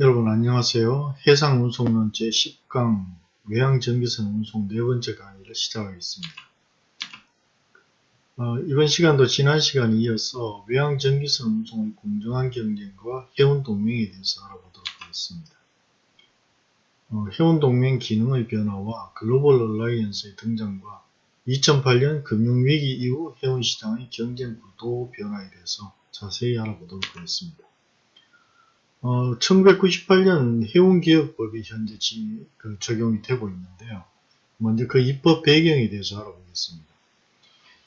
여러분 안녕하세요. 해상운송론 제10강 외항전기선 운송 네 번째 강의를 시작하겠습니다. 어, 이번 시간도 지난 시간에 이어서 외항전기선 운송의 공정한 경쟁과 해운동맹에 대해서 알아보도록 하겠습니다. 어, 해운동맹 기능의 변화와 글로벌 얼라이언스의 등장과 2008년 금융위기 이후 해운시장의 경쟁 구도 변화에 대해서 자세히 알아보도록 하겠습니다. 어, 1998년 해운개혁법이 현재 지, 그 적용이 되고 있는데요. 먼저 그 입법 배경에 대해서 알아보겠습니다.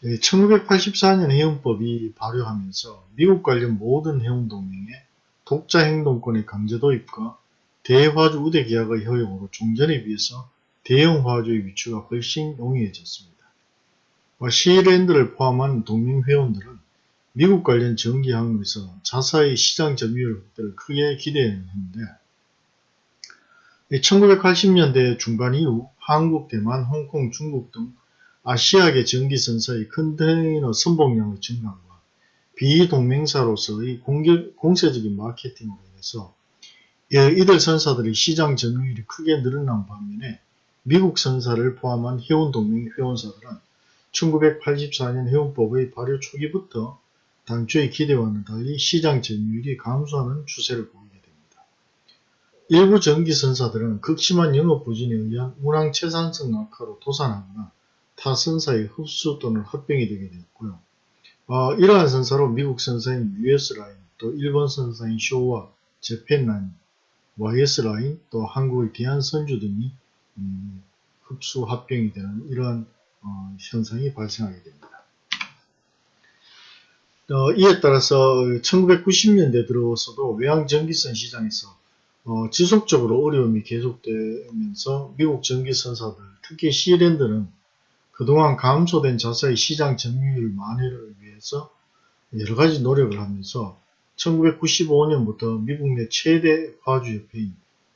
예, 1984년 해운법이 발효하면서 미국 관련 모든 해운동맹의 독자 행동권의 강제 도입과 대화주 우대 계약의 허용으로 종전에 비해서 대형 화주의 위치가 훨씬 용이해졌습니다. 시랜드를 포함한 동맹 회원들은 미국 관련 전기 항로에서 자사의 시장 점유율 확대를 크게 기대했는데 1980년대 중반 이후 한국, 대만, 홍콩, 중국 등 아시아계 전기선사의 컨테이너 선봉량의 증가와 비동맹사로서의 공격, 공세적인 마케팅으로 인해서 이들 선사들의 시장 점유율이 크게 늘어난 반면에 미국 선사를 포함한 해운동맹 회원사들은 1984년 해운법의 발효 초기부터 당초의 기대와는 달리 시장 점유율이 감소하는 추세를 보이게 됩니다. 일부 전기선사들은 극심한 영업 부진에 의한 운항 채산성 악화로 도산하거나 타 선사의 흡수 또는 합병이 되게 되었고요. 어, 이러한 선사로 미국 선사인 US라인, 또 일본 선사인 쇼와 재팬라인, YS라인, 또 한국의 대한선주 등이 음, 흡수 합병이 되는 이러한 어, 현상이 발생하게 됩니다. 어, 이에 따라서 1990년대 들어서도 외항전기선 시장에서 어, 지속적으로 어려움이 계속되면서 미국 전기선사들, 특히 시랜드는 그동안 감소된 자사의 시장 점유율 만회를 위해서 여러가지 노력을 하면서 1995년부터 미국 내 최대 화주협회인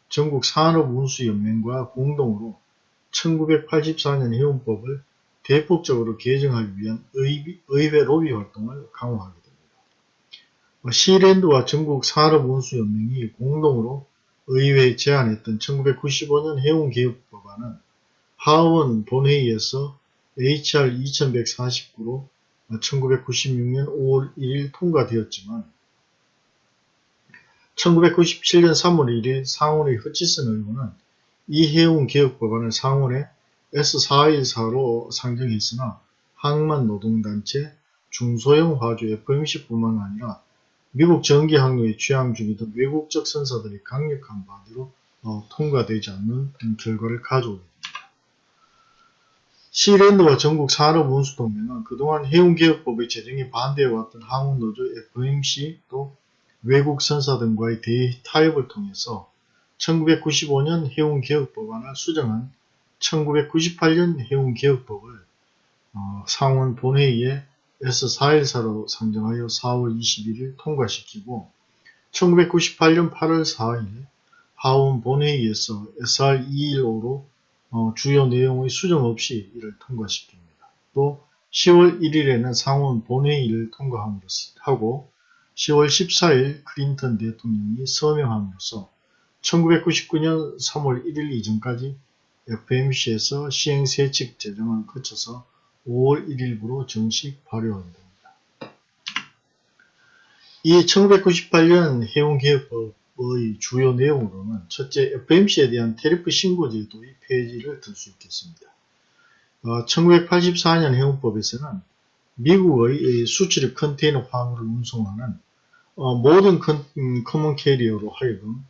전국 산업운수연맹과 공동으로 1984년 해운법을 대폭적으로 개정하기 위한 의회 로비 활동을 강화하게 됩니다. 시랜드와 전국 산업운수연맹이 공동으로 의회에 제안했던 1995년 해운개혁법안은 하원 본회의에서 HR 2149로 1996년 5월 1일 통과되었지만 1997년 3월 1일 상원의 허치슨 의원은 이 해운개혁법안을 상원에 S414로 상정했으나 항만 노동단체, 중소형 화주 FMC뿐만 아니라 미국 전기항로에 취항 중이던 외국적 선사들이 강력한 반대로 어, 통과되지 않는 결과를 가져오게 됩니다. 시랜드와 전국 산업운수동맹은 그동안 해운개혁법의 제정에 반대해왔던 항운노조 FMC 또 외국 선사 등과의 대타협을 통해서 1995년 해운개혁법안을 수정한 1998년 해운개혁법을 어, 상원 본회의에 S414로 상정하여 4월 21일 통과시키고 1998년 8월 4일 하원 본회의에서 SR215로 어, 주요 내용의 수정 없이 이를 통과시킵니다. 또 10월 1일에는 상원 본회의를 통과함으로써 하고 10월 14일 클린턴 대통령이 서명함으로써 1999년 3월 1일 이전까지 FMC에서 시행세칙 제정을 거쳐서 5월 1일부로 정식 됩니다. 이 1998년 해운개혁법의 주요 내용으로는 첫째 FMC에 대한 테리프 신고 제도의 폐지를 들 수 있겠습니다. 어, 1984년 해운법에서는 미국의 수출입 컨테이너 화물을 운송하는 어, 모든 컨, 음, common carrier로 하여금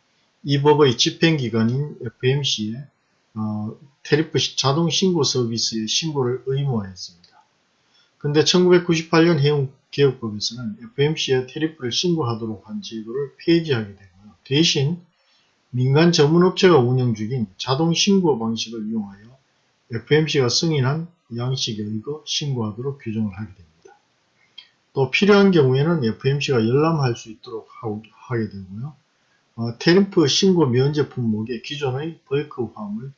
이 법의 집행기관인 FMC에 어, tariff 자동 신고 서비스의 신고를 의무화했습니다. 근데 1998년 해운개혁법에서는 FMC에 tariff를 신고하도록 한 제도를 폐지하게 되고요. 대신 민간 전문업체가 운영 중인 자동 신고 방식을 이용하여 FMC가 승인한 양식에 의거 신고하도록 규정을 하게 됩니다. 또 필요한 경우에는 FMC가 열람할 수 있도록 하게 되고요. 어, 테리프 신고 면제 품목에 기존의 벌크 화물,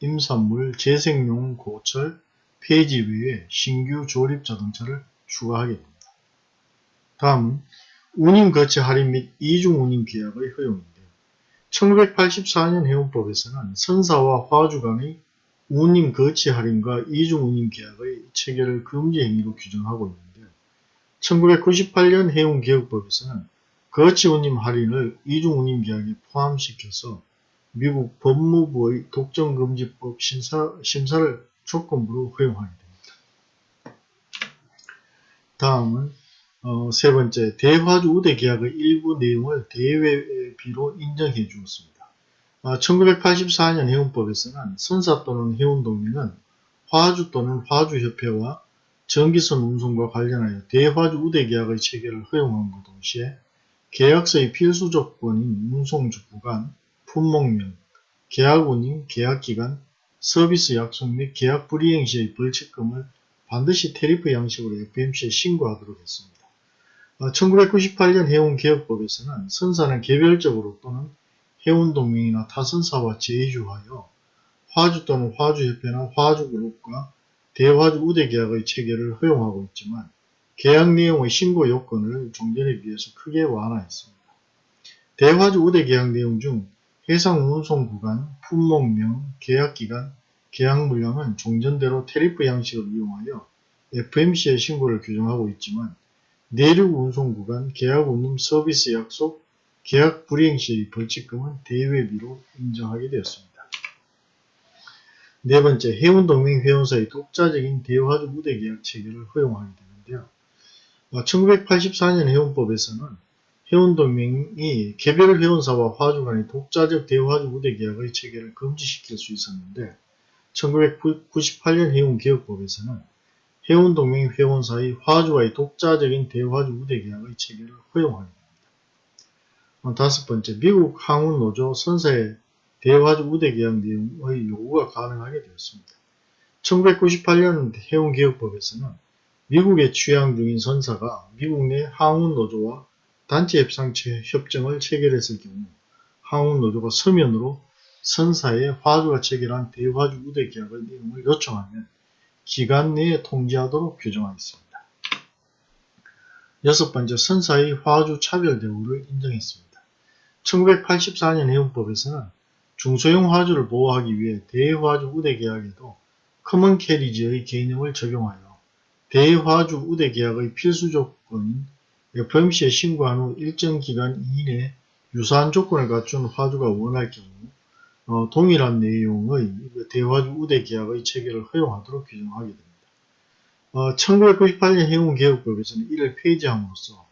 임산물, 재생용 고철, 폐지 외에 신규 조립 자동차를 추가하게 됩니다. 다음은 운임 거치 할인 및 이중 운임 계약의 허용인데요. 1984년 해운법에서는 선사와 화주 간의 운임 거치 할인과 이중 운임 계약의 체결을 금지 행위로 규정하고 있는데요. 1998년 해운개혁법에서는 거치 운임 할인을 이중 운임 계약에 포함시켜서 미국 법무부의 독점금지법 심사, 심사를 조건부로 허용하게 됩니다. 다음은 어, 세 번째, 대화주 우대 계약의 일부 내용을 대외비로 인정해 주었습니다. 아, 1984년 해운법에서는 선사 또는 해운동맹은 화주 또는 화주협회와 전기선 운송과 관련하여 대화주 우대 계약의 체결을 허용함과 동시에 계약서의 필수 조건인 운송주 구간, 품목명, 계약운임, 계약기간, 서비스 약속 및 계약 불이행 시의 벌칙금을 반드시 테리프 양식으로 FMC에 신고하도록 했습니다. 1998년 해운개혁법에서는 선사는 개별적으로 또는 해운동맹이나 타선사와 제휴하여 화주 또는 화주협회나 화주그룹과 대화주 우대계약의 체결을 허용하고 있지만 계약 내용의 신고 요건을 종전에 비해서 크게 완화했습니다. 대화주 우대계약 내용 중 해상 운송 구간, 품목명, 계약기간, 계약 물량은 종전대로 테리프 양식을 이용하여 FMC의 신고를 규정하고 있지만 내륙 운송 구간, 계약 운임 서비스 약속, 계약 불이행 시의 벌칙금은 대외비로 인정하게 되었습니다. 네 번째, 해운동맹 회원사의 독자적인 대화주 무대 계약 체결을 허용하게 되는데요. 1984년 어, 해운법에서는 해운동맹이 개별 회원사와 화주 간의 독자적 대화주 무대 계약의 체결을 금지시킬 수 있었는데 1998년 해운개혁법에서는 해운동맹 회원사의 화주와의 독자적인 대화주 우대 계약의 됩니다. 어, 다섯 번째, 미국 항운노조 선사의 대화주 우대 계약 내용의 요구가 가능하게 되었습니다. 1998년 해운개혁법에서는 미국에 취항 중인 선사가 미국 내 항운노조와 단체 협상 협정을 체결했을 경우 항운 노조가 서면으로 선사의 화주가 체결한 대화주 우대 계약의 내용을 요청하면 기간 내에 통지하도록 규정하였습니다. 여섯 번째, 선사의 화주 차별 대우를 인정했습니다. 1984년 해운법에서는 중소형 화주를 보호하기 위해 대화주 우대 계약에도 common carriage의 개념을 적용하여 대화주 우대 계약의 필수 조건인 FMC에 신고한 후 일정 기간 이내 유사한 조건을 갖춘 화주가 원할 경우 어, 동일한 내용의 대화주 우대 계약의 체결을 허용하도록 규정하게 됩니다. 어, 1998년 해운개혁법에서는 이를 폐지함으로써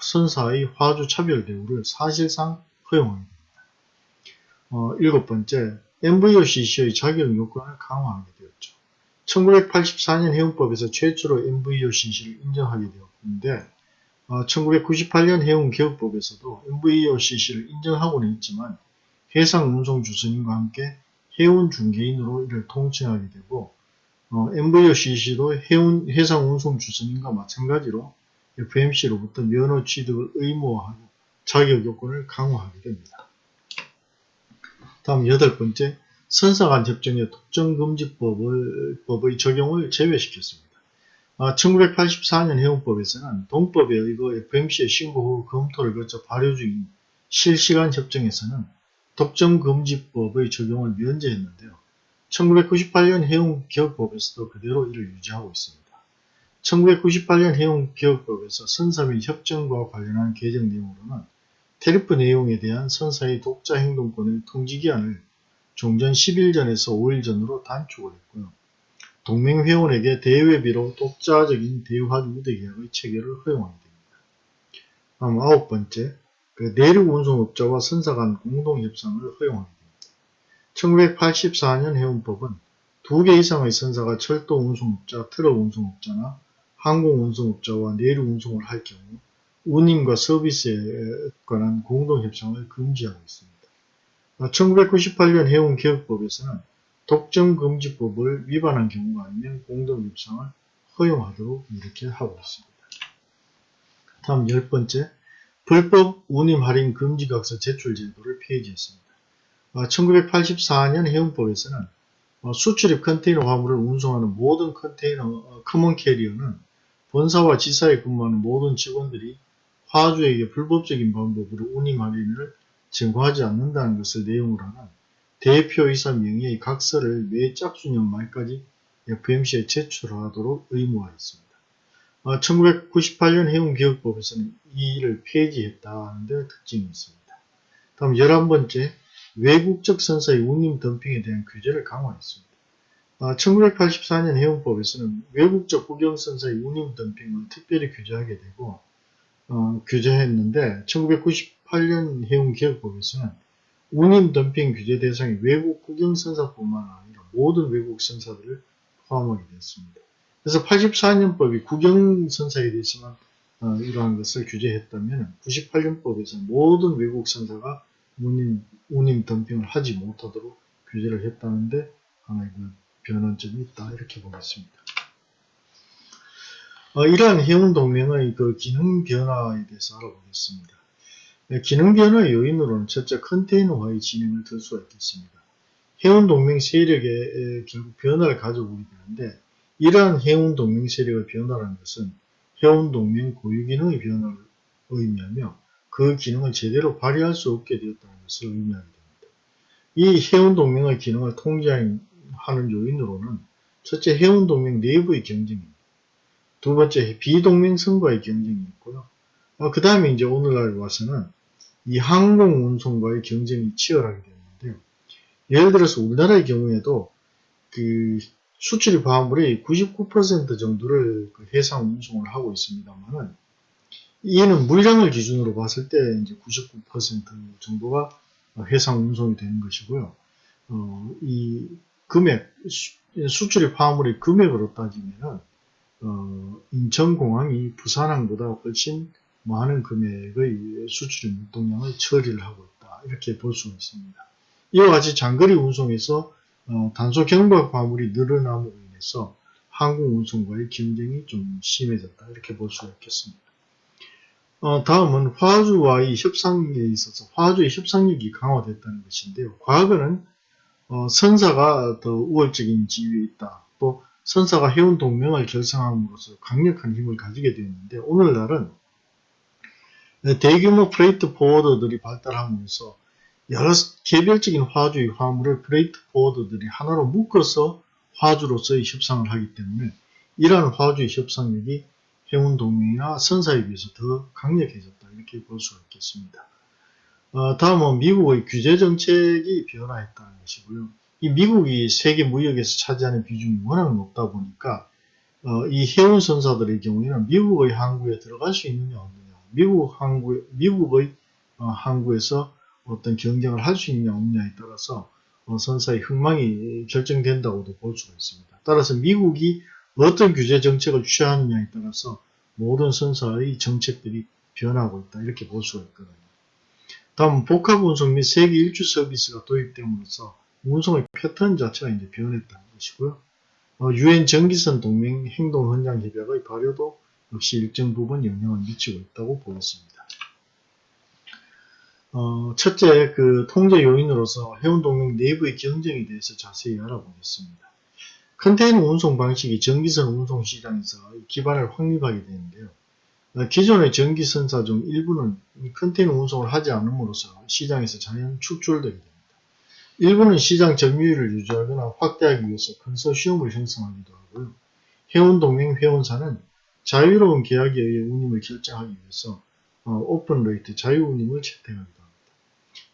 선사의 화주 차별 대우를 사실상 허용합니다. 어, 일곱 번째, MVOCC의 자격 요건을 강화하게 되었죠. 1984년 해운법에서 최초로 MVOCC를 인정하게 되었는데 어, 1998년 해운개혁법에서도 MVOCC를 인정하고는 있지만 해상운송주선인과 함께 해운중개인으로 이를 통칭하게 되고 어, MVOCC도 해운, 해상운송주선인과 마찬가지로 FMC로부터 면허 취득을 의무화하고 자격 요건을 강화하게 됩니다. 다음 여덟 번째, 선사간 협정의 독점금지법의 적용을 제외시켰습니다. 아, 1984년 해운법에서는 동법에 의거 FMC의 신고 후 검토를 거쳐 발효 중인 실시간 협정에서는 독점금지법의 적용을 면제했는데요. 1998년 해운기업법에서도 그대로 이를 유지하고 있습니다. 1998년 해운기업법에서 선사 및 협정과 관련한 개정 내용으로는 테리프 내용에 대한 선사의 독자 행동권의 통지기한을 종전 10일 전에서 5일 전으로 단축을 했고요. 동맹 회원에게 대외비로 독자적인 대화주 우대계약의 체결을 허용하게 됩니다. 다음 아홉 번째, 그 내륙 운송업자와 선사 간 공동 협상을 허용하게 됩니다. 1984년 해운법은 두 개 이상의 선사가 철도 운송업자, 트럭 운송업자나 항공 운송업자와 내륙 운송을 할 경우 운임과 서비스에 관한 공동 협상을 금지하고 있습니다. 1998년 해운개혁법에서는 독점금지법을 위반한 경우가 아니면 공동협상을 허용하도록 이렇게 하고 있습니다. 다음 열 번째, 불법 운임 할인 금지각서 제출 제도를 폐지했습니다. 1984년 해운법에서는 수출입 컨테이너 화물을 운송하는 모든 컨테이너 어, common carrier는 본사와 지사에 근무하는 모든 직원들이 화주에게 불법적인 방법으로 운임 할인을 증거하지 않는다는 것을 내용으로 하는 대표이사 명의의 각서를 매 짝수년 말까지 FMC에 제출하도록 의무화했습니다. 1998년 해운기업법에서는 이 일을 폐지했다는 데 특징이 있습니다. 다음 11번째 외국적 선사의 운임 덤핑에 대한 규제를 강화했습니다. 1984년 해운법에서는 외국적 국영선사의 운임 덤핑을 특별히 규제하게 되고 어, 규제했는데 1998년 해운기업법에서는 운임 덤핑 규제 대상이 외국 국영선사뿐만 아니라 모든 외국 선사들을 포함하게 됐습니다. 그래서 84년법이 국영선사에 대해서만 어, 이러한 것을 규제했다면 98년법에서 모든 외국 선사가 운임, 운임 덤핑을 하지 못하도록 규제를 했다는데 하나의 그 변환점이 있다 이렇게 보겠습니다. 어, 이러한 해운 동맹의 그 기능 변화에 대해서 알아보겠습니다. 네, 기능 변화의 요인으로는 첫째 컨테이너화의 진행을 들 수가 있겠습니다. 해운 동맹 세력의 결국 변화를 가져오게 되는데 이러한 해운 동맹 세력의 변화라는 것은 해운 동맹 고유 기능의 변화를 의미하며 그 기능을 제대로 발휘할 수 없게 되었다는 것을 의미하게 됩니다. 이 해운 동맹의 기능을 통제하는 요인으로는 첫째 해운 동맹 내부의 경쟁입니다. 두 번째 비동맹 선과의 경쟁이 있고요. 어, 그 다음에 이제 오늘날 와서는 이 항공 운송과의 경쟁이 치열하게 되는데요. 예를 들어서 우리나라의 경우에도 그 수출입 화물의 99% 정도를 그 해상 운송을 하고 있습니다만은 이는 물량을 기준으로 봤을 때 이제 99% 정도가 해상 운송이 되는 것이고요. 어, 이 금액 수, 출입 화물의 금액으로 따지면은 어, 인천공항이 부산항보다 훨씬 많은 금액의 수출입 물동량을 처리를 하고 있다. 이렇게 볼수 있습니다. 이와 같이 장거리 운송에서 어, 단소 경박 화물이 늘어남으로 인해서 항공 운송과의 경쟁이 좀 심해졌다. 이렇게 볼 수가 있겠습니다. 어, 다음은 화주와의 협상에 있어서 화주의 협상력이 강화됐다는 것인데요. 과거는 어, 선사가 더 우월적인 지위에 있다. 또 선사가 해운 동맹을 결성함으로써 강력한 힘을 가지게 되었는데 오늘날은 대규모 freight forwarder들이 발달하면서 여러 개별적인 화주의 화물을 freight forwarder들이 하나로 묶어서 화주로서의 협상을 하기 때문에 이러한 화주의 협상력이 해운 동맹이나 선사에 비해서 더 강력해졌다 이렇게 볼 수가 있겠습니다. 어, 다음은 미국의 규제 정책이 변화했다는 것이고요. 이 미국이 세계 무역에서 차지하는 비중이 워낙 높다 보니까 어, 이 해운 선사들의 경우에는 미국의 항구에 들어갈 수 있느냐 없느냐 미국 항구 미국의 어, 항구에서 어떤 경쟁을 할 수 있느냐 없느냐에 따라서 어, 선사의 흥망이 결정된다고도 볼 수가 있습니다. 따라서 미국이 어떤 규제 정책을 취하느냐에 따라서 모든 선사의 정책들이 변하고 있다 이렇게 볼 수가 있거든요. 다음 복합 운송 및 세계 일주 서비스가 도입됨으로써 운송의 패턴 자체가 이제 변했다는 것이고요. 어, 유엔 전기선 동맹 행동 헌장 협약의 발효도 역시 일정 부분 영향을 미치고 있다고 보겠습니다. 어, 첫째, 그 통제 요인으로서 해운동맹 내부의 경쟁에 대해서 자세히 알아보겠습니다. 컨테이너 운송 방식이 전기선 운송 시장에서 기반을 확립하게 되는데요. 어, 기존의 전기선사 중 일부는 컨테이너 운송을 하지 않음으로써 시장에서 자연 축출되게 됩니다. 일부는 시장 점유율을 유지하거나 확대하기 위해서 컨소시엄을 형성하기도 하고요. 해운동맹 회원사는 자유로운 계약에 의해 운임을 결정하기 위해서 어, open rate 자유 운임을 채택하기도 합니다.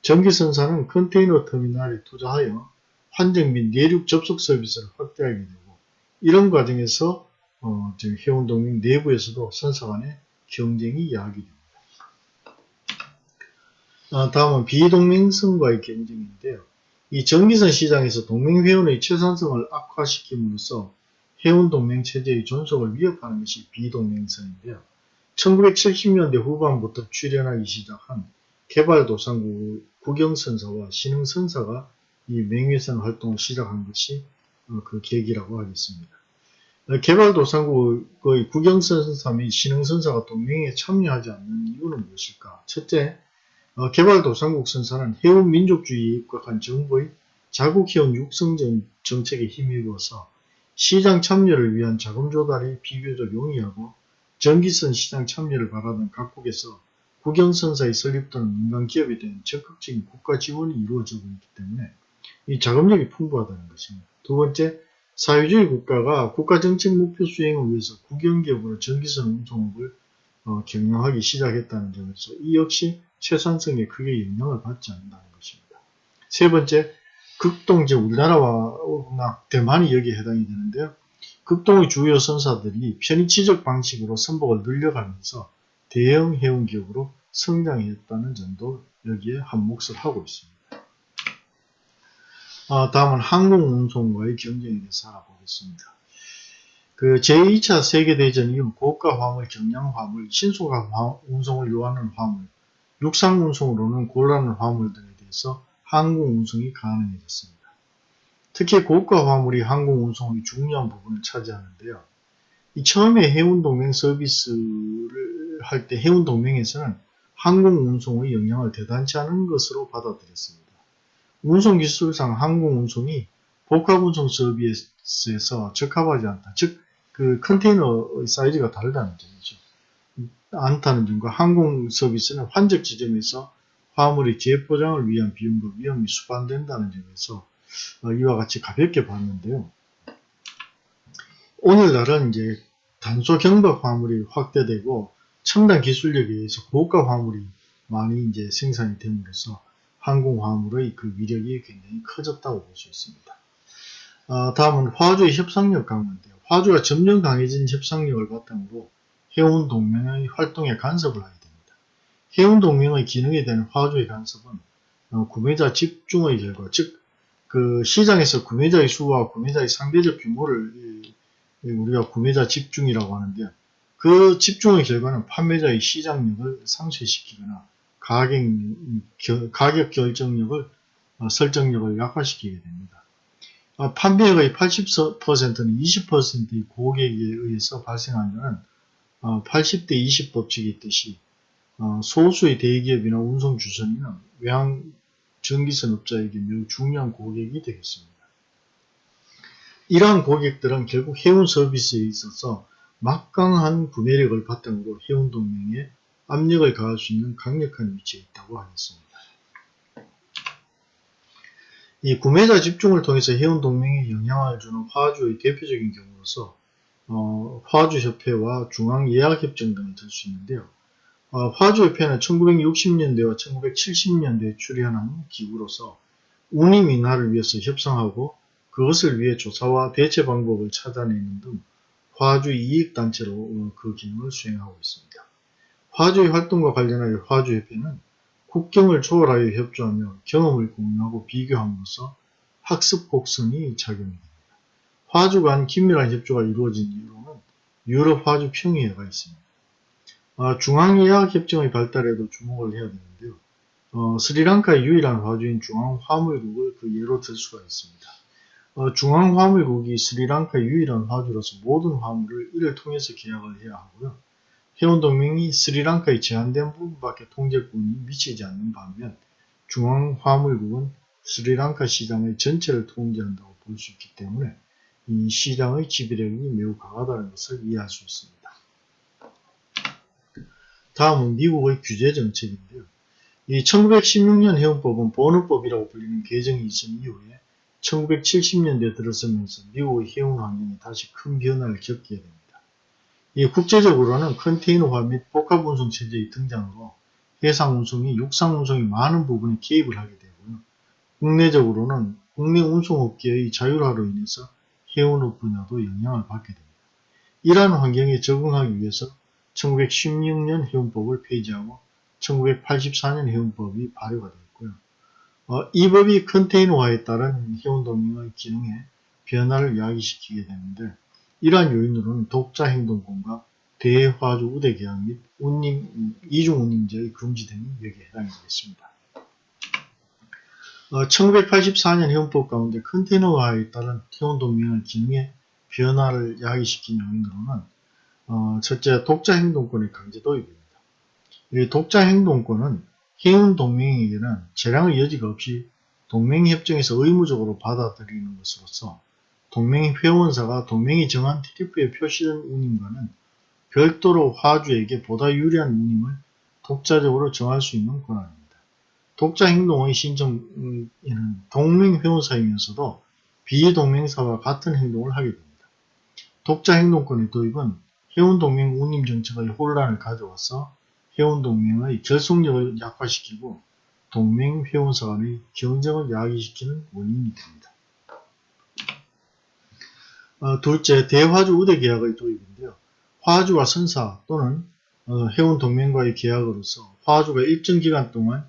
정기선사는 컨테이너 터미널에 투자하여 환적 및 내륙 접속 서비스를 확대하게 되고 이런 과정에서 어, 해운동맹 내부에서도 선사 간의 경쟁이 야기됩니다. 아, 다음은 비동맹성과의 경쟁인데요. 이 전기선 시장에서 동맹회원의 최선성을 악화시킴으로써 해운 동맹 체제의 존속을 위협하는 것이 비동맹선인데요. 1970년대 후반부터 출현하기 시작한 개발도상국 국영선사와 신흥선사가 이 맹위선 활동을 시작한 것이 어, 그 계기라고 하겠습니다. 어, 개발도상국의 국영선사 및 신흥선사가 동맹에 참여하지 않는 이유는 무엇일까? 첫째, 어, 개발도상국 선사는 해운민족주의에 입각한 정부의 자국해운 육성 정책에 힘입어서 시장 참여를 위한 자금 조달이 비교적 용이하고 전기선 시장 참여를 바라는 각국에서 국영선사에 설립되는 민간 기업에 대한 적극적인 국가 지원이 이루어지고 있기 때문에 이 자금력이 풍부하다는 것입니다. 두 번째, 사회주의 국가가 국가 정책 목표 수행을 위해서 국영기업으로 전기선 운송업을 어, 경영하기 시작했다는 점에서 이 역시 최상성에 크게 영향을 받지 않는다는 것입니다. 세 번째, 극동 이제 우리나라와 대만이 여기에 해당이 되는데요. 극동의 주요 선사들이 편의치적 방식으로 선박을 늘려가면서 대형 해운 기업으로 성장했다는 점도 여기에 한몫을 하고 있습니다. 아, 다음은 항공운송과의 경쟁에 대해서 알아보겠습니다. 그 제2차 세계대전 이후 고가 화물, 경량 화물, 신속한 운송을 요하는 화물, 육상 운송으로는 곤란한 화물 등에 대해서 항공 운송이 가능해졌습니다. 특히 고가 화물이 항공 운송의 중요한 부분을 차지하는데요. 이 처음에 해운동맹 서비스를 할 때 해운동맹에서는 항공 운송의 영향을 대단치 않은 것으로 받아들였습니다. 운송 기술상 항공 운송이 복합 운송 서비스에서 적합하지 않다. 즉, 그 컨테이너의 사이즈가 다르다는 점이죠. 않다는 점과 항공 서비스는 환적 지점에서 화물의 재포장을 위한 비용과 위험이 수반된다는 점에서 어, 이와 같이 가볍게 봤는데요. 오늘날은 이제 단소 경박 화물이 확대되고 첨단 기술력에 의해서 고가 화물이 많이 이제 생산이 됨으로써 항공 화물의 그 위력이 굉장히 커졌다고 볼 수 있습니다. 어, 다음은 화주의 협상력 강화인데요. 화주가 점점 강해진 협상력을 바탕으로 해운 동맹의 활동에 간섭을 하게 됩니다. 해운 동맹의 기능에 대한 화주의 간섭은 어, 구매자 집중의 결과, 즉 그 시장에서 구매자의 수와 구매자의 상대적 규모를 우리가 구매자 집중이라고 하는데요. 그 집중의 결과는 판매자의 시장력을 상쇄시키거나 가격, 가격 결정력을 어, 설정력을 약화시키게 됩니다. 어, 판매액의 80%는 20%의 고객에 의해서 발생하는 80대 20 법칙이 있듯이 어, 소수의 대기업이나 운송주선인은 외항 전기선 업자에게 매우 중요한 고객이 되겠습니다. 이러한 고객들은 결국 해운 서비스에 있어서 막강한 구매력을 바탕으로 해운 동맹에 압력을 가할 수 있는 강력한 위치에 있다고 하겠습니다. 이 구매자 집중을 통해서 해운 동맹에 영향을 주는 화주의 대표적인 경우로서 어, 화주협회와 중앙예약협정 등을 들 수 있는데요. 어, 화주협회는 1960년대와 1970년대에 출현한 기구로서 운임 인하를 위해서 협상하고 그것을 위해 조사와 대체 방법을 찾아내는 등 화주 이익단체로 어, 그 기능을 수행하고 있습니다. 화주의 활동과 관련하여 화주협회는 국경을 초월하여 협조하며 경험을 공유하고 비교함으로써 학습 곡선이 작용됩니다. 화주 간 긴밀한 협조가 이루어진 이유로는 유럽 화주 평의회가 있습니다. 어, 중앙예약협정의 발달에도 주목을 해야 되는데요. 어, 스리랑카의 유일한 화주인 중앙화물국을 그 예로 들 수가 있습니다. 어, 중앙화물국이 스리랑카의 유일한 화주로서 모든 화물을 이를 통해서 계약을 해야 하고요. 해운동맹이 스리랑카의 제한된 부분밖에 통제권이 미치지 않는 반면 중앙화물국은 스리랑카 시장의 전체를 통제한다고 볼 수 있기 때문에 이 시장의 지배력이 매우 강하다는 것을 이해할 수 있습니다. 다음은 미국의 규제 정책인데요. 이 1916년 해운법은 번호법이라고 불리는 개정이 있은 이후에 1970년대에 들어서면서 미국의 해운 환경이 다시 큰 변화를 겪게 됩니다. 이 국제적으로는 컨테이너화 및 복합 운송 체제의 등장으로 해상 운송이 육상 운송이 많은 부분에 개입을 하게 되고요. 국내적으로는 국내 운송업계의 자율화로 인해서 해운업 분야도 영향을 받게 됩니다. 이러한 환경에 적응하기 위해서 1916년 해운법을 폐지하고 1984년 해운법이 발효가 되었고요. 어, 이 법이 컨테이너화에 따른 해운동맹의 기능에 변화를 야기시키게 되는데 이러한 요인으로는 독자 행동권과 대화주 우대 계약 및 운임, 이중 운임제의 금지 등이 여기에 해당이 되겠습니다. 어, 1984년 해운법 가운데 컨테이너화에 따른 해운동맹의 기능에 변화를 야기시킨 요인으로는 어, 첫째, 독자 행동권의 강제 도입입니다. 이 독자 행동권은 해운 동맹에게는 재량의 여지가 없이 동맹협정에서 의무적으로 받아들이는 것으로서 동맹 회원사가 동맹이 정한 TF에 표시된 운임과는 별도로 화주에게 보다 유리한 운임을 독자적으로 정할 수 있는 권한입니다. 독자 행동의 신청에는 동맹 회원사이면서도 비동맹사와 같은 행동을 하게 됩니다. 독자 행동권의 도입은 회원동맹 운임 정책의 혼란을 가져와서 회원동맹의 결속력을 약화시키고 동맹 회원사 간의 경쟁을 야기시키는 원인이 됩니다. 어, 둘째, 대화주 우대 계약의 도입인데요. 화주와 선사 또는 어, 회원 동맹과의 계약으로서 화주가 일정 기간 동안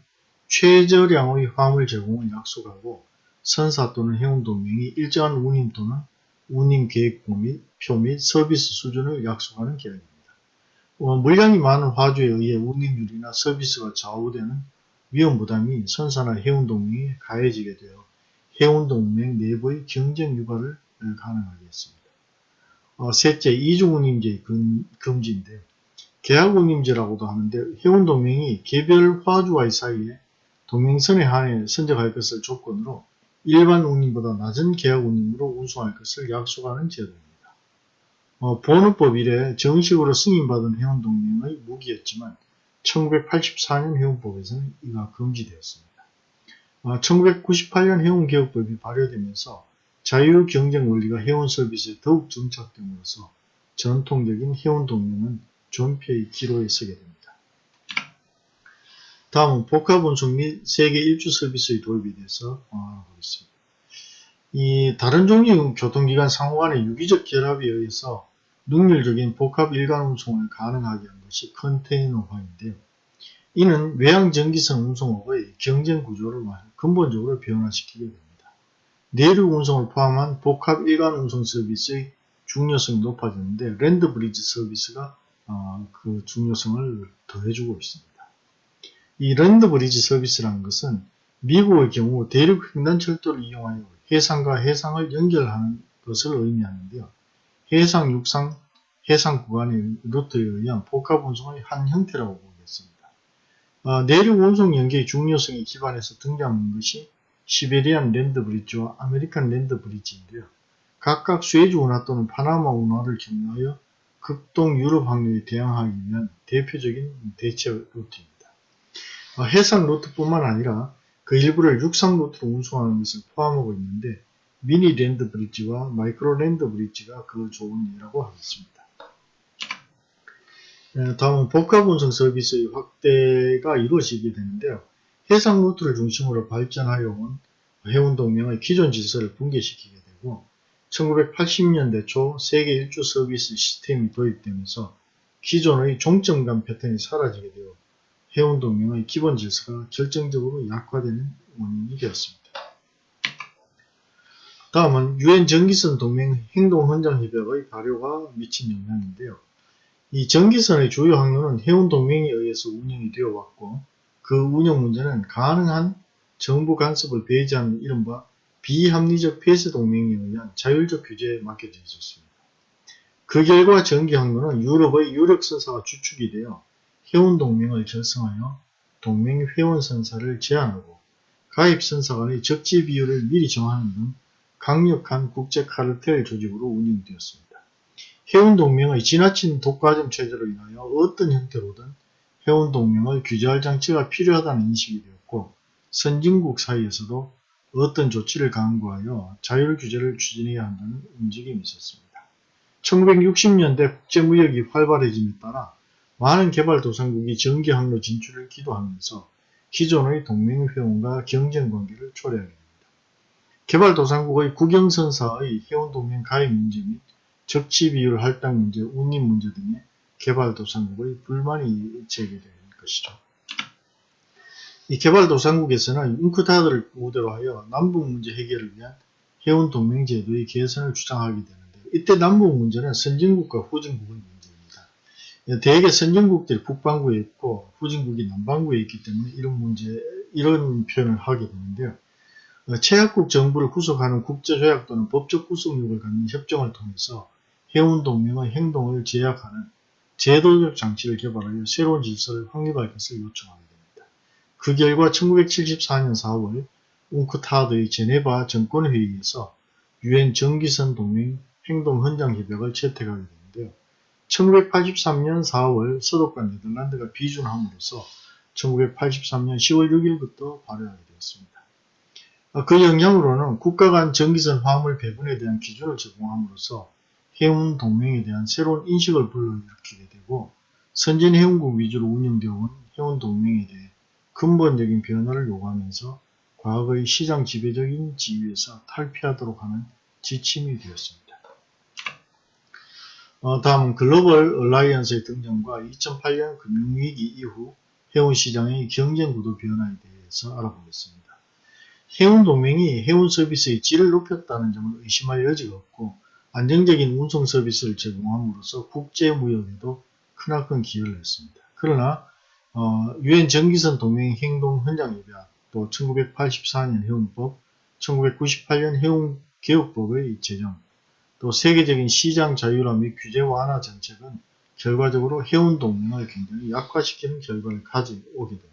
최저량의 화물 제공을 약속하고 선사 또는 회원 동맹이 일정한 운임 또는 운임 계획표 및, 표 및 서비스 수준을 약속하는 계약입니다. 어, 물량이 많은 화주에 의해 운임률이나 서비스가 좌우되는 위험 부담이 선사나 해운 동맹에 가해지게 되어 해운 동맹 내부의 경쟁 유발을 가능하게 했습니다. 어, 셋째, 이중운임제의 금지인데 계약운임제라고도 하는데 해운 동맹이 개별 화주와의 사이에 동맹선에 한해 선적할 것을 조건으로 일반 운임보다 낮은 계약 운임으로 운송할 것을 약속하는 제도입니다. 어, 보호법 이래 정식으로 승인받은 회원동맹의 무기였지만 1984년 회원법에서는 이가 금지되었습니다. 어, 1998년 회원개혁법이 발효되면서 자유경쟁 원리가 회원 서비스에 더욱 정착됨으로써 전통적인 회원동맹은 존폐의 기로에 서게 됩니다. 다음은 복합운송 및 세계 일주 서비스의 도입에 대해서 알아보겠습니다. 이 다른 종류의 교통기관 상호 간의 유기적 결합에 의해서 능률적인 복합 일간 운송을 가능하게 한 것이 컨테이너화인데요. 이는 외항 전기선 운송업의 경쟁 구조를 근본적으로 변화시키게 됩니다. 내륙 운송을 포함한 복합 일관 운송 서비스의 중요성이 높아졌는데 land bridge 서비스가 어, 그 중요성을 더해주고 있습니다. 이 land bridge 서비스라는 것은 미국의 경우 대륙 횡단철도를 이용하여 해상과 해상을 연결하는 것을 의미하는데요. 해상, 육상, 해상 구간의 루트에 의한 복합 운송의 한 형태라고 보겠습니다. 어, 내륙 운송 연계의 중요성에 기반해서 등장한 것이 Siberian land bridge와 American land bridge인데요. 각각 수에즈 운하 또는 파나마 운하를 경유하여 극동 유럽 항로에 대항하기 위한 대표적인 대체 루트입니다. 어, 해상 루트뿐만 아니라 그 일부를 육상 루트로 운송하는 것을 포함하고 있는데 mini land bridge와 micro land bridge가 그 좋은 예라고 하겠습니다. 네, 다음은 복합 운송 서비스의 확대가 이루어지게 되는데요. 해상 루트를 중심으로 발전하여 온 해운동맹의 기존 질서를 붕괴시키게 되고 1980년대 초 세계 일주 서비스 시스템이 도입되면서 기존의 종점 간 패턴이 사라지게 되어 해운동맹의 기본 질서가 결정적으로 약화되는 원인이 되었습니다. 다음은 유엔 전기선 동맹 행동헌장협약의 발효가 미친 영향인데요. 이 전기선의 주요 항로는 해운동맹에 의해서 운영이 되어 왔고 그 운영 문제는 가능한 정부 간섭을 배제하는 이른바 비합리적 폐쇄 동맹에 의한 자율적 규제에 맡겨져 있었습니다. 그 결과 전기 항로는 유럽의 유력 선사가 주축이 되어 회원동맹을 결성하여 동맹 회원 선사를 제한하고 가입 선사 간의 적지 비율을 미리 정하는 등 강력한 국제 카르텔 조직으로 운영되었습니다. 회원동맹의 지나친 독과점 체제로 인하여 어떤 형태로든 회원동맹을 규제할 장치가 필요하다는 인식이 되었고 선진국 사이에서도 어떤 조치를 강구하여 자율 규제를 추진해야 한다는 움직임이 있었습니다. 1960년대 국제무역이 활발해짐에 따라 많은 개발도상국이 전기 항로 진출을 기도하면서 기존의 동맹 회원과 경쟁 관계를 초래하게 됩니다. 개발도상국의 국영선사의 회원동맹 가입 문제 및 적치 비율 할당 문제, 운임 문제 등의 개발도상국의 불만이 제기되는 것이죠. 이 개발도상국에서는 잉크타드를 무대로 하여 남북 문제 해결을 위한 회원동맹 제도의 개선을 주장하게 되는데 이때 남북 문제는 선진국과 후진국의 대개 선진국들이 북반구에 있고 후진국이 남반구에 있기 때문에 이런 문제, 이런 표현을 하게 되는데요. 어, 최약국 정부를 구속하는 국제조약 또는 법적 구속력을 갖는 협정을 통해서 해운동맹의 행동을 제약하는 제도적 장치를 개발하여 새로운 질서를 확립할 것을 요청하게 됩니다. 그 결과 1974년 4월 웅크타드의 제네바 정권회의에서 유엔 정기선 동맹 행동 헌장 협약을 채택하게 됩니다. 1983년 4월 서독과 네덜란드가 비준함으로써 1983년 10월 6일부터 발효하게 되었습니다. 어, 그 영향으로는 국가 간 전기선 화물 배분에 대한 기준을 제공함으로써 해운 동맹에 대한 새로운 인식을 불러일으키게 되고 선진 해운국 위주로 운영되어 온 해운 동맹에 대해 근본적인 변화를 요구하면서 과거의 시장 지배적인 지위에서 탈피하도록 하는 지침이 되었습니다. 어, 다음은 글로벌 얼라이언스의 등장과 2008년 금융위기 이후 해운 시장의 경쟁 구도 변화에 대해서 알아보겠습니다. 해운 동맹이 해운 서비스의 질을 높였다는 점을 의심할 여지가 없고 안정적인 운송 서비스를 제공함으로써 국제 무역에도 크나큰 기여를 했습니다. 그러나 어, 유엔 전기선 동맹 행동 현장 협약, 또 1984년 해운법, 1998년 해운 개혁법의 제정, 또 세계적인 시장 자유화 및 규제 완화 정책은 결과적으로 해운 동맹을 굉장히 약화시키는 결과를 가져오게 됩니다.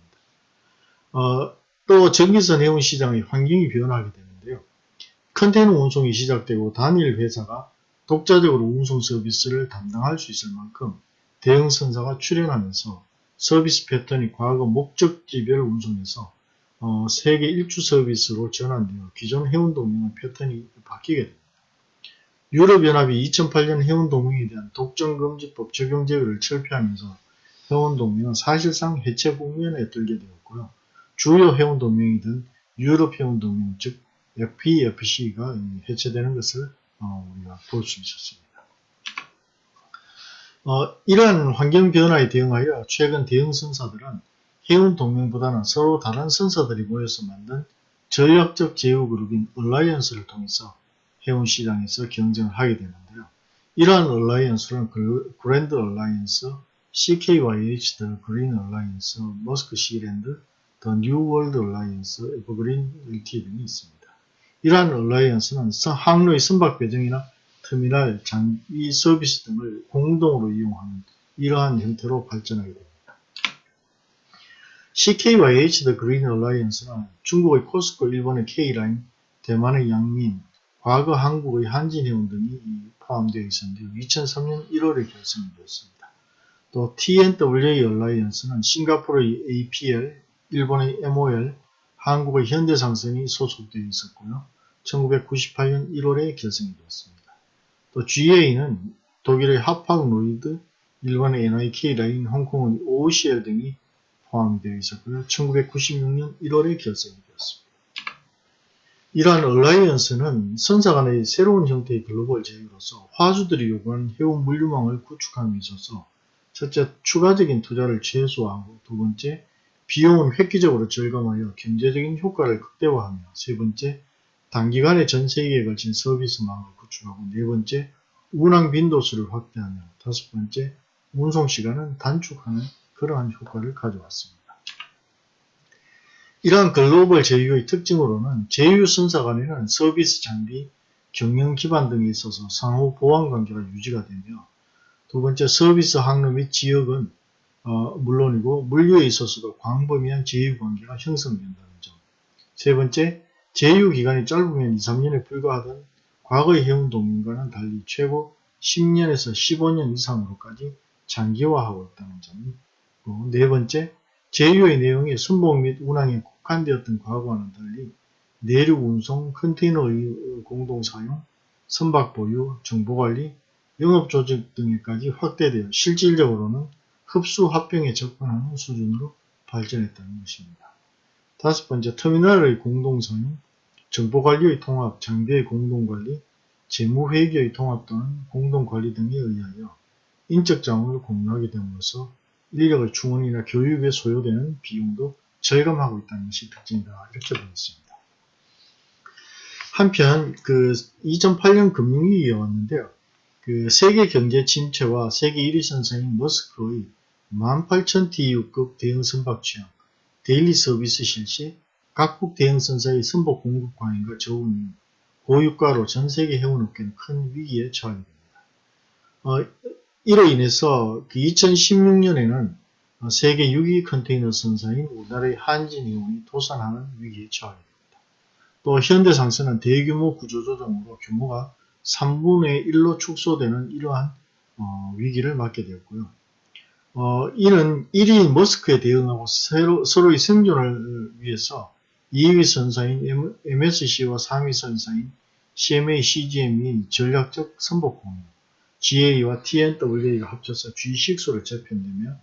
어, 또 전기선 해운 시장의 환경이 변하게 되는데요. 컨테이너 운송이 시작되고 단일 회사가 독자적으로 운송 서비스를 담당할 수 있을 만큼 대형 선사가 출현하면서 서비스 패턴이 과거 목적지별 운송에서 어, 세계 일주 서비스로 전환되어 기존 해운 동맹의 패턴이 바뀌게 됩니다. 유럽연합이 2008년 해운동맹에 대한 독점금지법 적용 제외를 철폐하면서 해운동맹은 사실상 해체 국면에 들게 되었고요. 주요 해운동맹이던 유럽 해운동맹 즉 FEFC가 해체되는 것을 어, 우리가 볼 수 있었습니다. 어, 이러한 환경 변화에 대응하여 최근 대형 선사들은 해운 동맹보다는 서로 다른 선사들이 모여서 만든 전략적 제휴 그룹인 alliance를 통해서 해운 시장에서 경쟁을 하게 되는데요. 이러한 alliance는 Grand Alliance, CKYH, The Green Alliance, 머스크 시랜드, The New World Alliance, 에버그린 LT 등이 있습니다. 이러한 alliance는 항로의 선박 배정이나 터미널, 장비 서비스 등을 공동으로 이용하는 이러한 형태로 발전하게 됩니다. CKYH The Green Alliance는 중국의 코스코, 일본의 K라인, 대만의 양밍, 과거 한국의 한진해운 등이 포함되어 있었는데요. 2003년 1월에 결성이 되었습니다. 또 T&WA 얼라이언스는 싱가포르의 APL, 일본의 MOL, 한국의 현대상선이 소속되어 있었고요. 1998년 1월에 결성이 되었습니다. 또 GA는 독일의 하팍 로이드, 일본의 NYK 라인, 홍콩의 OOCL 등이 포함되어 있었고요. 1996년 1월에 결성이 되었습니다. 이러한 얼라이언스는 선사 간의 새로운 형태의 글로벌 제휴로서 화주들이 요구하는 해운 물류망을 구축함에 있어서 첫째, 추가적인 투자를 최소화하고 두 번째, 비용은 획기적으로 절감하여 경제적인 효과를 극대화하며 세 번째, 단기간에 전 세계에 걸친 서비스망을 구축하고 네 번째, 운항 빈도수를 확대하며 다섯 번째, 운송 시간은 단축하는 그러한 효과를 가져왔습니다. 이러한 글로벌 제휴의 특징으로는 제휴 선사 간에는 서비스 장비, 경영 기반 등에 있어서 상호 보완 관계가 유지가 되며 두 번째 서비스 항로 및 지역은 어, 물론이고 물류에 있어서도 광범위한 제휴 관계가 형성된다는 점. 세 번째, 제휴 기간이 짧으면 2, 3년에 불과하던 과거의 해운 동맹과는 달리 최고 10년에서 15년 이상으로까지 장기화하고 있다는 점이고 네 번째, 제휴의 내용이 순복 및 운항에 국한되었던 과거와는 달리 내륙 운송, 컨테이너의 공동 사용, 선박 보유, 정보관리, 영업조직 등에까지 확대되어 실질적으로는 흡수 합병에 접근하는 수준으로 발전했다는 것입니다. 다섯 번째, 터미널의 공동사용, 정보관리의 통합, 장비의 공동관리, 재무회계의 통합 또는 공동관리 등에 의하여 인적 자원을 공유하게 됨으로써 인력의 충원이나 교육에 소요되는 비용도 절감하고 있다는 것이 특징이다. 이렇게 보겠습니다. 한편 그 2008년 금융위기가 왔는데요. 그 세계 경제 침체와 세계 1위 선사인 머스크의 18,000TEU급 대형 선박 취항, daily 서비스 실시, 각국 대형 선사의 선박 공급 과잉과 저운임, 고유가로 전 세계 해운업계는 큰 위기에 처하게 됩니다. 어, 이로 인해서 그 2016년에는 세계 6위 컨테이너 선사인 우리나라의 한진이온이 도산하는 위기에 처하게 됩니다. 또 현대상선은 대규모 구조조정으로 규모가 3분의 1로 축소되는 이러한 어, 위기를 맞게 되었고요. 어, 이는 1위인 머스크에 대응하고 서로, 서로의 생존을 위해서 2위 선사인 MSC와 3위 선사인 CMA, CGM이 전략적 선복 공유, GA와 TNWA가 합쳐서 G6로 재편되며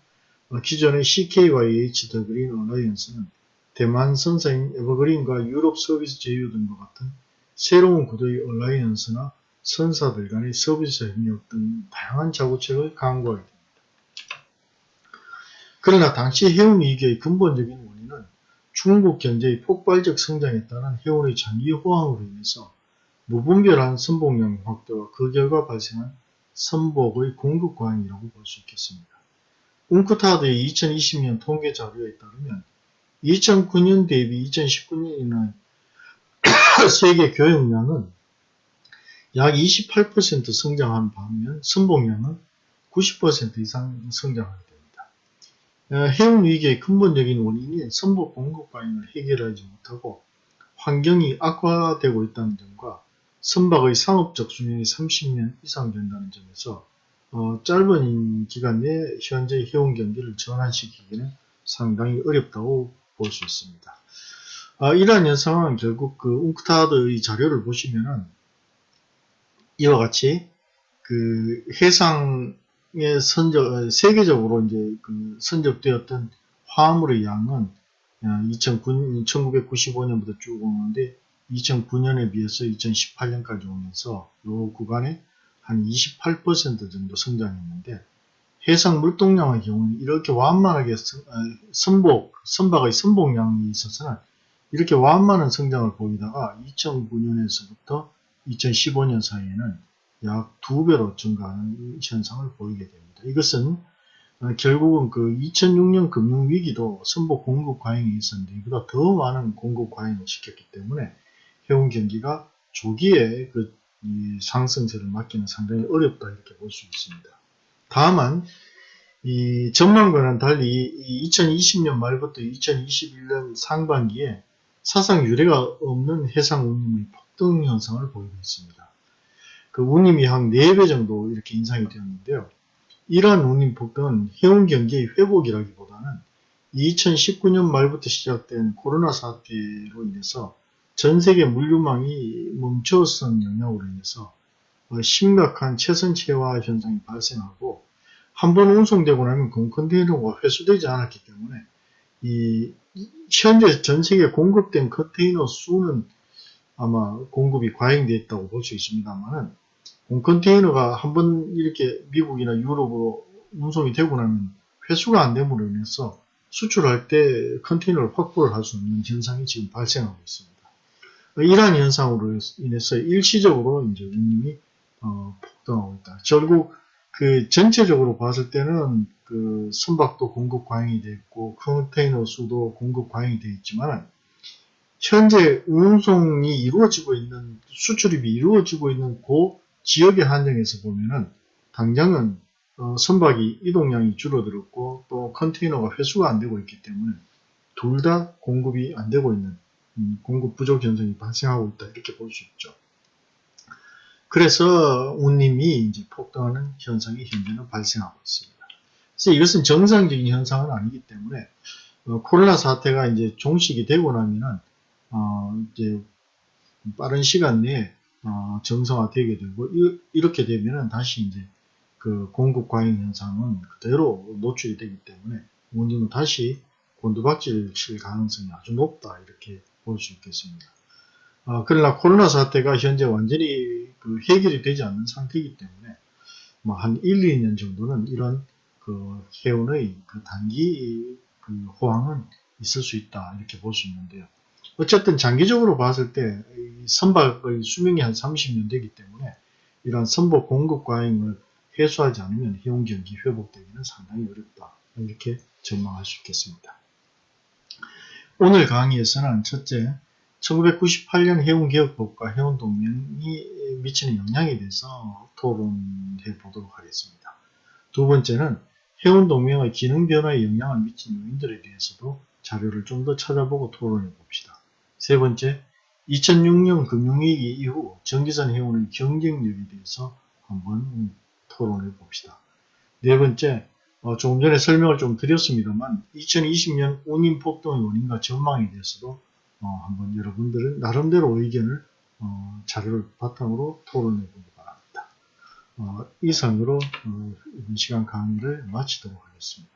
어, 기존의 CK와 H 더 그린 어라이언스는 대만 선사인 에버그린과 유럽 서비스 제휴 등과 같은 새로운 구도의 얼라이언스나 선사들 간의 서비스 협력 등 다양한 자구책을 강구하게 됩니다. 그러나 당시 해운 위기의 근본적인 원인은 중국 경제의 폭발적 성장에 따른 해운의 장기 호황으로 인해서 무분별한 선봉량 확대와 그 결과 발생한 선복의 공급 과잉이라고 볼 수 있겠습니다. 웅크타드의 2020년 통계 자료에 따르면 2009년 대비 2019년에는 세계 교역량은 약 28% 성장한 반면 선봉량은 90% 이상 성장하게 됩니다. 어, 해운 위기의 근본적인 원인인 선복 공급 과잉을 해결하지 못하고 환경이 악화되고 있다는 점과 선박의 상업적 수명이 30년 이상 된다는 점에서 어, 짧은 기간 내에 현재 해운 경기를 전환시키기는 상당히 어렵다고 볼 수 있습니다. 어, 이러한 현상은 결국 그 웅크타드의 자료를 보시면은 이와 같이 그 해상에 선적 세계적으로 이제 그 선적되었던 화물의 양은 2009, 1995년부터 쭉 오는데 2009년에 비해서 2018년까지 오면서 이 구간에 한 28% 정도 성장했는데 해상 물동량의 경우는 이렇게 완만하게 선복, 선박의 선복량이 있어서는 이렇게 완만한 성장을 보이다가 2009년에서부터 2015년 사이에는 약 두 배로 증가하는 현상을 보이게 됩니다. 이것은 결국은 그 2006년 금융위기도 선복 공급 과잉이 있었는데 이보다 더 많은 공급 과잉을 시켰기 때문에 해운 경기가 조기에 그 상승세를 막기는 상당히 어렵다 이렇게 볼 수 있습니다. 다만 이 전망과는 달리 2020년 말부터 2021년 상반기에 사상 유례가 없는 해상 운임의 폭등 현상을 보이고 있습니다. 그 운임이 한 4배 정도 이렇게 인상이 되었는데요. 이러한 운임 폭등은 해운 경기의 회복이라기보다는 2019년 말부터 시작된 코로나 사태로 인해서 전 세계 물류망이 멈춰선 영향으로 인해서 어, 심각한 최선체화 현상이 발생하고 한 번 운송되고 나면 컨테이너가 회수되지 않았기 때문에 이 현재 전 세계 공급된 컨테이너 수는 아마 공급이 과잉되어 있다고 볼 수 있습니다만은 컨테이너가 한 번 이렇게 미국이나 유럽으로 운송이 되고 나면 회수가 안 됨으로 인해서 수출할 때 컨테이너를 확보를 할 수 없는 현상이 지금 발생하고 있습니다. 이러한 현상으로 인해서 일시적으로 이제 운임이 어, 폭등하고 있다. 결국 그 전체적으로 봤을 때는 그 선박도 공급 과잉이 되어 있고 컨테이너 수도 공급 과잉이 되어 있지만 현재 운송이 이루어지고 있는 수출입이 이루어지고 있는 그 지역의 한정에서 보면은 당장은 어, 선박이 이동량이 줄어들었고 또 컨테이너가 회수가 안 되고 있기 때문에 둘 다 공급이 안 되고 있는 음, 공급 부족 현상이 발생하고 있다 이렇게 볼 수 있죠. 그래서 운임이 이제 폭등하는 현상이 현재는 발생하고 있습니다. 그래서 이것은 정상적인 현상은 아니기 때문에 어, 코로나 사태가 이제 종식이 되고 나면은 어, 이제 빠른 시간 내에 어, 정상화되게 되고 이, 렇게 되면은 다시 이제 그 공급 과잉 현상은 그대로 노출이 되기 때문에 운임은 다시 곤두박질 칠 가능성이 아주 높다 이렇게 볼 수 있겠습니다. 어, 그러나 코로나 사태가 현재 완전히 그 해결이 되지 않는 상태이기 때문에 뭐 한 1, 2년 정도는 이런 그 해운의 그 단기 그 호황은 있을 수 있다 이렇게 볼 수 있는데요. 어쨌든 장기적으로 봤을 때 선박의 수명이 한 30년 되기 때문에 이러한 선박 공급 과잉을 해소하지 않으면 해운 경기 회복되기는 상당히 어렵다 이렇게 전망할 수 있겠습니다. 오늘 강의에서는 첫째, 1998년 해운개혁법과 해운동맹이 미치는 영향에 대해서 토론해 보도록 하겠습니다. 두 번째는 해운동맹의 기능 변화에 영향을 미친 요인들에 대해서도 자료를 좀 더 찾아보고 토론해 봅시다. 세 번째, 2006년 금융위기 이후 전기선 해운의 경쟁력에 대해서 한번 토론해 봅시다. 네 번째, 어, 조금 전에 설명을 좀 드렸습니다만 2020년 운임 폭동의 원인과 전망에 대해서도 어, 한번 여러분들은 나름대로 의견을 어, 자료를 바탕으로 토론해 보기 바랍니다. 어, 이상으로 어, 이번 시간 강의를 마치도록 하겠습니다.